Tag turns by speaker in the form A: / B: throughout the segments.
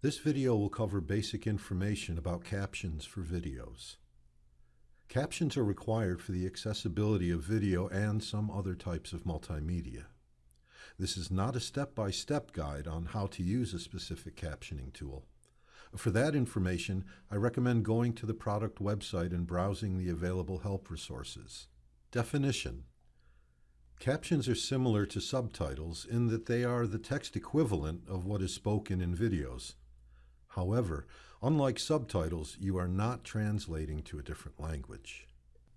A: This video will cover basic information about captions for videos. Captions are required for the accessibility of video and some other types of multimedia. This is not a step-by-step guide on how to use a specific captioning tool. For that information, I recommend going to the product website and browsing the available help resources. Definition Captions are similar to subtitles in that they are the text equivalent of what is spoken in videos. However, unlike subtitles, you are not translating to a different language.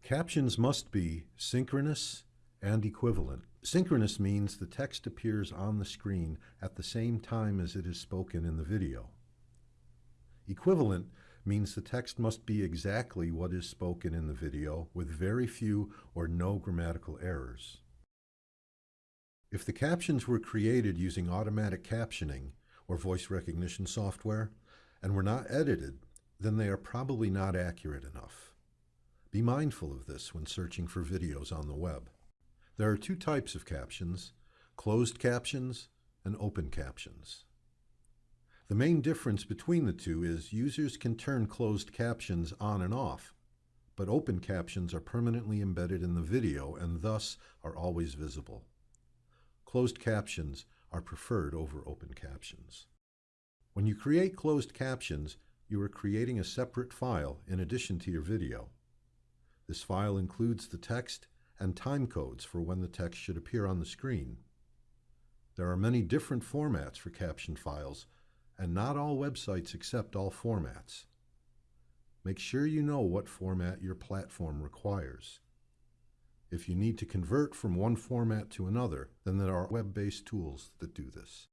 A: Captions must be synchronous and equivalent. Synchronous means the text appears on the screen at the same time as it is spoken in the video. Equivalent means the text must be exactly what is spoken in the video with very few or no grammatical errors. If the captions were created using automatic captioning or voice recognition software and were not edited, then they are probably not accurate enough. Be mindful of this when searching for videos on the web. There are two types of captions, closed captions and open captions. The main difference between the two is users can turn closed captions on and off, but open captions are permanently embedded in the video and thus are always visible. Closed captions are preferred over open captions. When you create closed captions, you are creating a separate file in addition to your video. This file includes the text and time codes for when the text should appear on the screen. There are many different formats for caption files, and not all websites accept all formats. Make sure you know what format your platform requires. If you need to convert from one format to another, then there are web-based tools that do this.